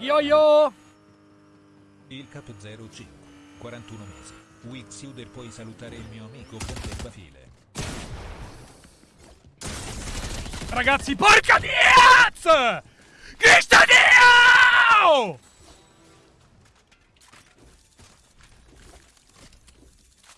Yo yo! Il Cap 05, 41 mesi. Wixiuder puoi salutare il mio amico Ponte Bafile. Ragazzi, porca di Cristo di